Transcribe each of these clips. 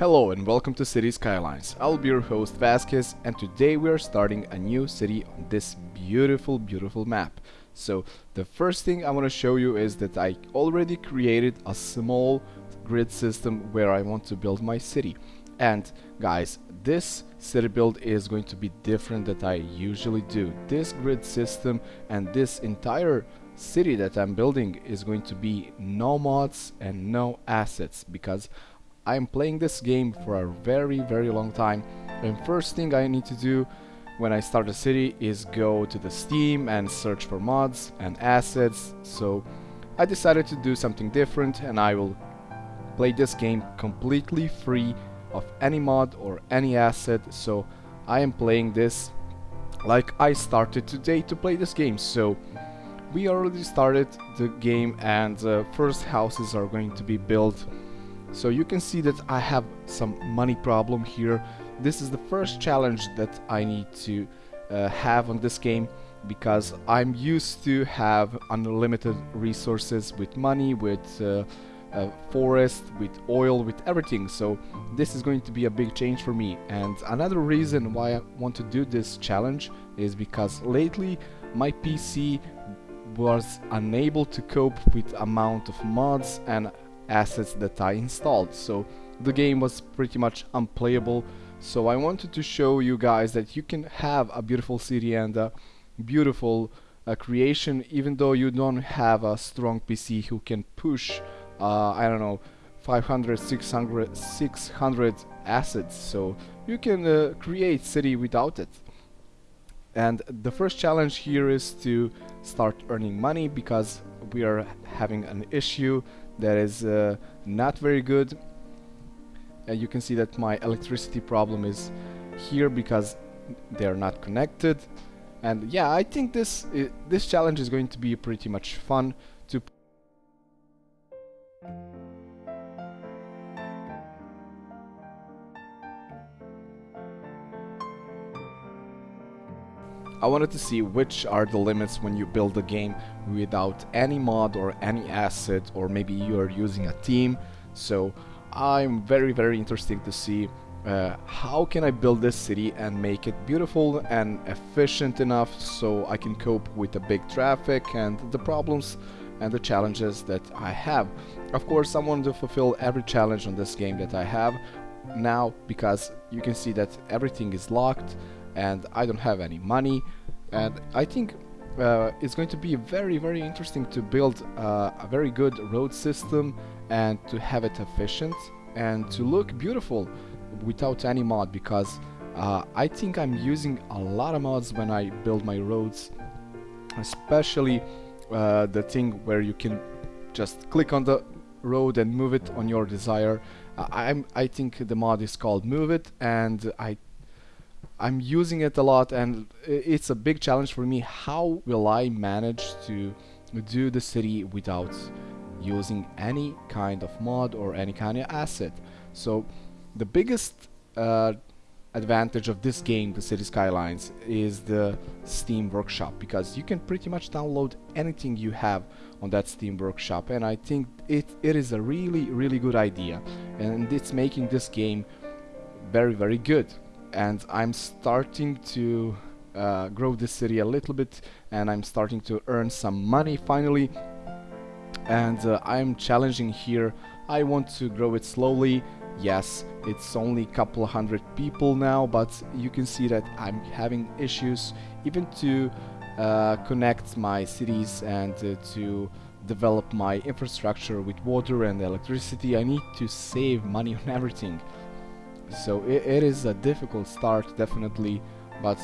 Hello and welcome to City Skylines. I'll be your host Vasquez and today we are starting a new city on this beautiful beautiful map. So the first thing I want to show you is that I already created a small grid system where I want to build my city. And guys, this city build is going to be different that I usually do. This grid system and this entire city that I'm building is going to be no mods and no assets because I'm playing this game for a very very long time and first thing I need to do when I start a city is go to the Steam and search for mods and assets. So I decided to do something different and I will play this game completely free of any mod or any asset. So I am playing this like I started today to play this game. So we already started the game and uh, first houses are going to be built so you can see that I have some money problem here this is the first challenge that I need to uh, have on this game because I'm used to have unlimited resources with money with uh, uh, forest, with oil, with everything. So this is going to be a big change for me. And another reason why I want to do this challenge is because lately my PC was unable to cope with amount of mods and assets that I installed. So the game was pretty much unplayable. So I wanted to show you guys that you can have a beautiful city and a beautiful uh, creation even though you don't have a strong PC who can push uh, I don't know 500 600 600 assets so you can uh, create city without it and the first challenge here is to start earning money because we are having an issue that is uh, not very good. And you can see that my electricity problem is here because they are not connected. And yeah I think this this challenge is going to be pretty much fun I wanted to see which are the limits when you build a game without any mod or any asset or maybe you are using a team so I'm very very interested to see uh, how can I build this city and make it beautiful and efficient enough so I can cope with the big traffic and the problems and the challenges that I have. Of course I want to fulfill every challenge on this game that I have now because you can see that everything is locked and I don't have any money. And I think uh, it's going to be very very interesting to build uh, a very good road system and to have it efficient and to look beautiful without any mod because uh, I think I'm using a lot of mods when I build my roads especially uh, the thing where you can just click on the road and move it on your desire. I'm I think the mod is called move it and I I'm using it a lot and it's a big challenge for me. How will I manage to do the city without using any kind of mod or any kind of asset? So the biggest uh, advantage of this game, the City Skylines, is the Steam Workshop because you can pretty much download anything you have on that Steam Workshop and I think it, it is a really really good idea and it's making this game very very good and I'm starting to uh, grow the city a little bit and I'm starting to earn some money finally. And uh, I'm challenging here. I want to grow it slowly. Yes it's only a couple hundred people now but you can see that I'm having issues even to uh, connect my cities and uh, to develop my infrastructure with water and electricity. I need to save money on everything so it, it is a difficult start definitely but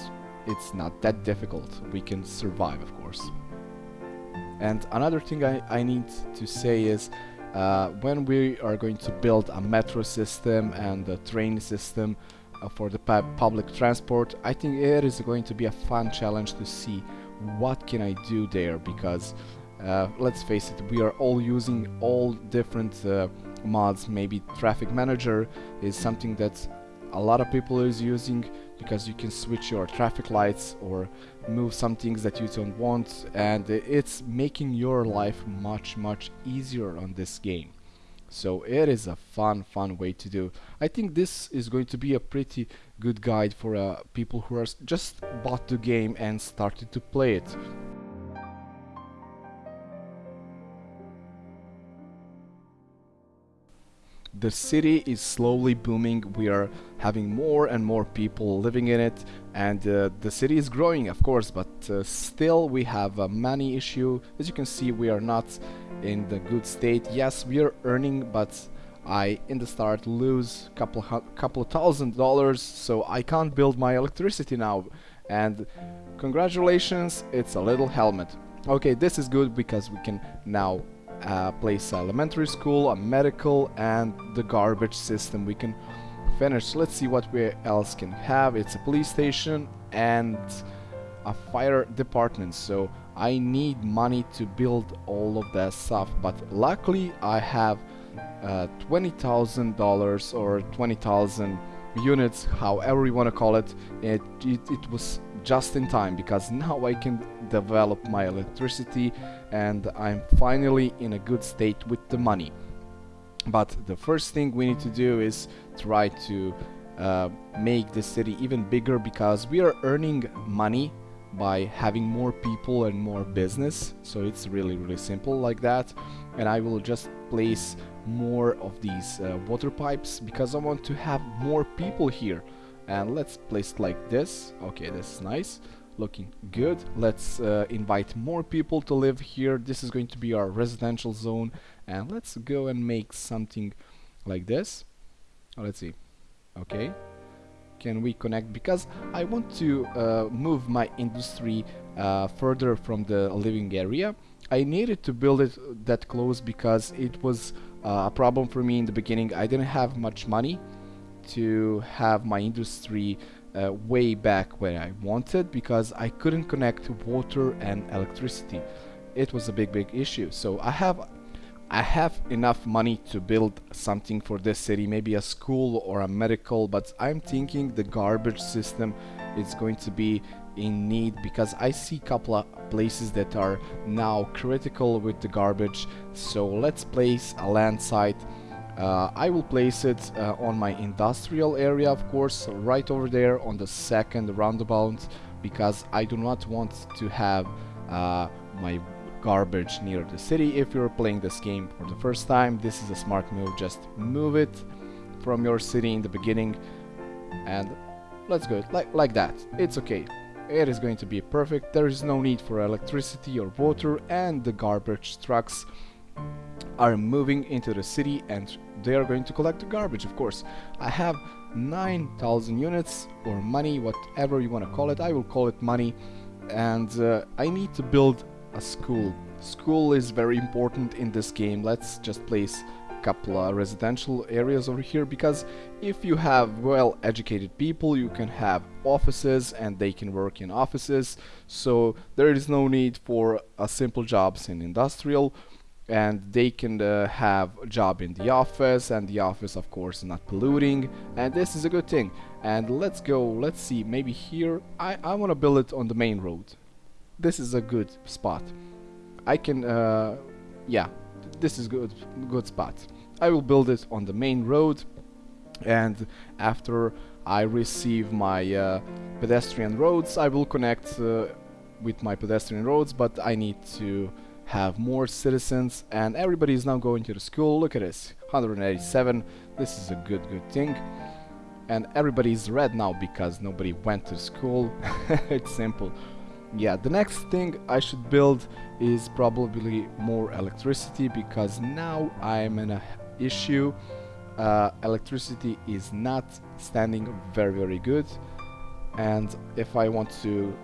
it's not that difficult. We can survive of course. And another thing I, I need to say is uh, when we are going to build a metro system and a train system uh, for the pu public transport I think it is going to be a fun challenge to see what can I do there because uh, let's face it we are all using all different uh, mods maybe traffic manager is something that a lot of people is using because you can switch your traffic lights or move some things that you don't want and it's making your life much much easier on this game. So it is a fun fun way to do. I think this is going to be a pretty good guide for uh, people who are just bought the game and started to play it the city is slowly booming. We are having more and more people living in it and uh, the city is growing of course but uh, still we have a money issue. As you can see we are not in the good state. Yes we are earning but I in the start lose couple couple of thousand dollars so I can't build my electricity now. And congratulations it's a Little Hamlet. Okay this is good because we can now uh, place elementary school, a medical, and the garbage system we can finish. Let's see what we else can have. It's a police station and a fire department. So I need money to build all of that stuff. But luckily I have uh, $20,000 or 20,000 units, however you want to call it. It, it. it was just in time because now I can develop my electricity and I'm finally in a good state with the money. But the first thing we need to do is try to uh, make the city even bigger because we are earning money by having more people and more business. So it's really really simple like that. And I will just place more of these uh, water pipes because I want to have more people here. And let's place like this. Okay this is nice looking good. Let's uh, invite more people to live here. This is going to be our residential zone. And let's go and make something like this. Oh, let's see. Okay. Can we connect? Because I want to uh, move my industry uh, further from the living area. I needed to build it that close because it was uh, a problem for me in the beginning. I didn't have much money to have my industry uh, way back where I wanted because I couldn't connect water and electricity. It was a big big issue. So I have I have enough money to build something for this city, maybe a school or a medical, but I'm thinking the garbage system is going to be in need because I see a couple of places that are now critical with the garbage. So let's place a land site uh, I will place it uh, on my industrial area of course right over there on the second roundabout because I do not want to have uh, my garbage near the city if you're playing this game for the first time. This is a smart move. Just move it from your city in the beginning and let's go. Like like that. It's okay. It is going to be perfect. There is no need for electricity or water and the garbage trucks are moving into the city and they are going to collect the garbage of course. I have 9,000 units or money whatever you want to call it. I will call it money. And uh, I need to build a school. School is very important in this game. Let's just place a couple of residential areas over here because if you have well educated people you can have offices and they can work in offices. So there is no need for a simple jobs in industrial and they can uh, have a job in the office and the office of course not polluting and this is a good thing. And let's go let's see maybe here I, I want to build it on the main road. This is a good spot. I can uh, yeah this is good good spot. I will build it on the main road and after I receive my uh, pedestrian roads I will connect uh, with my pedestrian roads but I need to have more citizens and everybody is now going to the school. Look at this 187 this is a good good thing. And everybody is red now because nobody went to school. It's simple. Yeah the next thing I should build is probably more electricity because now I'm in a issue. Uh, electricity is not standing very very good. And if I want to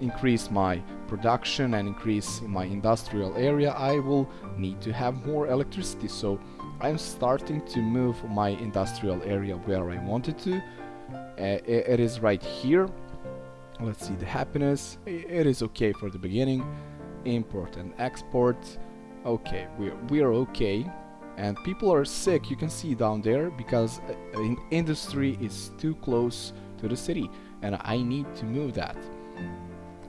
increase my production and increase my industrial area I will need to have more electricity. So I'm starting to move my industrial area where I wanted to. Uh, it is right here. Let's see the happiness. It is okay for the beginning. Import and export. Okay we're, we're okay. And people are sick you can see down there because uh, industry is too close to the city and I need to move that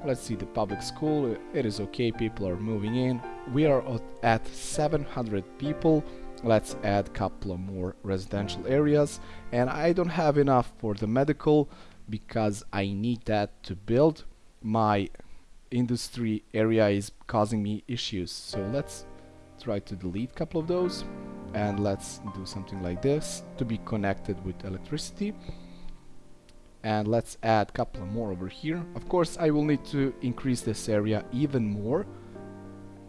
Let's see the public school, it is okay, people are moving in. We are at 700 people. Let's add a couple of more residential areas. And I don't have enough for the medical because I need that to build. My industry area is causing me issues. So let's try to delete a couple of those. And let's do something like this to be connected with electricity and let's add a couple more over here. Of course I will need to increase this area even more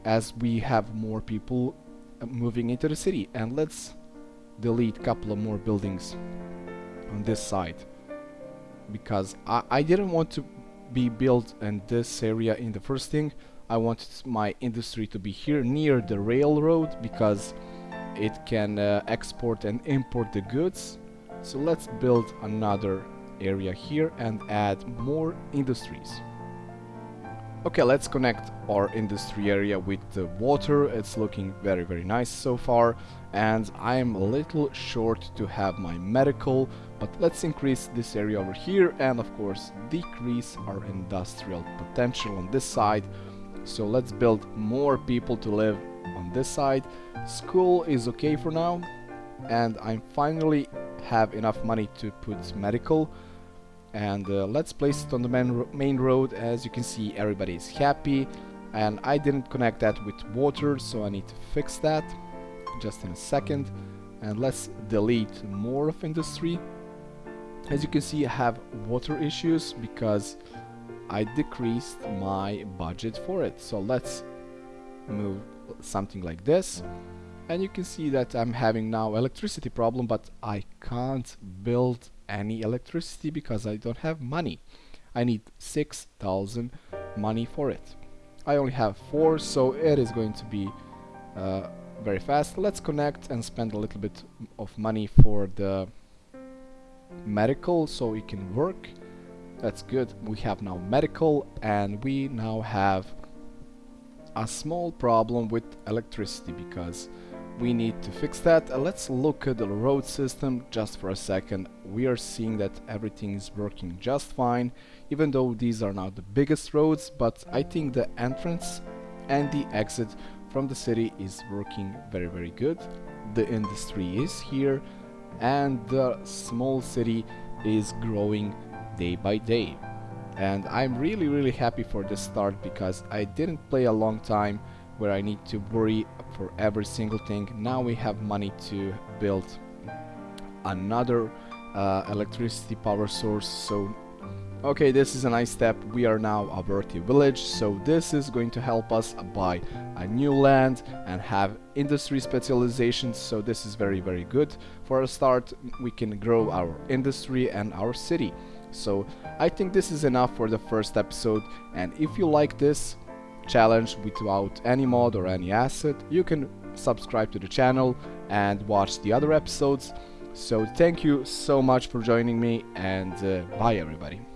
as we have more people uh, moving into the city. And let's delete a couple of more buildings on this side. Because I, I didn't want to be built in this area in the first thing. I wanted my industry to be here near the railroad because it can uh, export and import the goods. So let's build another area here and add more industries. Okay, let's connect our industry area with the water. It's looking very, very nice so far. And I'm a little short to have my medical, but let's increase this area over here and of course decrease our industrial potential on this side. So let's build more people to live on this side. School is okay for now. And I finally have enough money to put medical. And uh, let's place it on the main, main road. As you can see everybody is happy. And I didn't connect that with water so I need to fix that just in a second. And let's delete more of industry. As you can see I have water issues because I decreased my budget for it. So let's move something like this and you can see that I'm having now electricity problem but I can't build any electricity because I don't have money. I need 6,000 money for it. I only have 4 so it is going to be uh, very fast. Let's connect and spend a little bit of money for the medical so it can work. That's good. We have now medical and we now have a small problem with electricity because we need to fix that. Uh, let's look at the road system just for a second. We are seeing that everything is working just fine, even though these are not the biggest roads, but I think the entrance and the exit from the city is working very very good. The industry is here and the small city is growing day by day. And I'm really really happy for this start because I didn't play a long time where I need to worry for every single thing. Now we have money to build another uh, electricity power source. So, okay, this is a nice step. We are now a Worthy Village. So this is going to help us buy a new land and have industry specializations. So this is very, very good. For a start, we can grow our industry and our city. So I think this is enough for the first episode. And if you like this, challenge without any mod or any asset, you can subscribe to the channel and watch the other episodes. So thank you so much for joining me and uh, bye everybody.